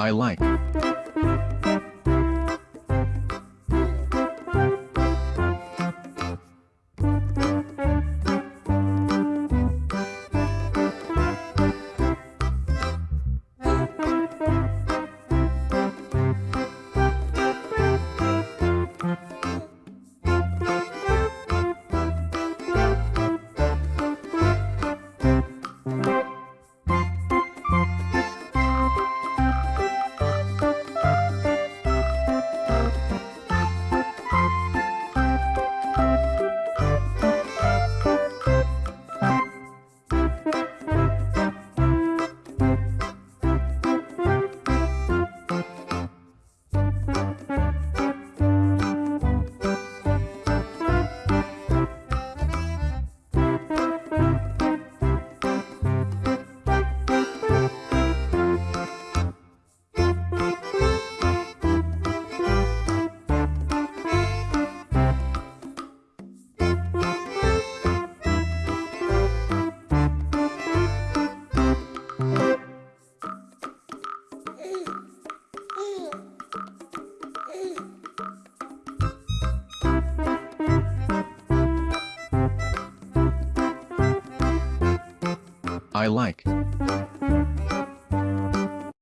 I like. I like.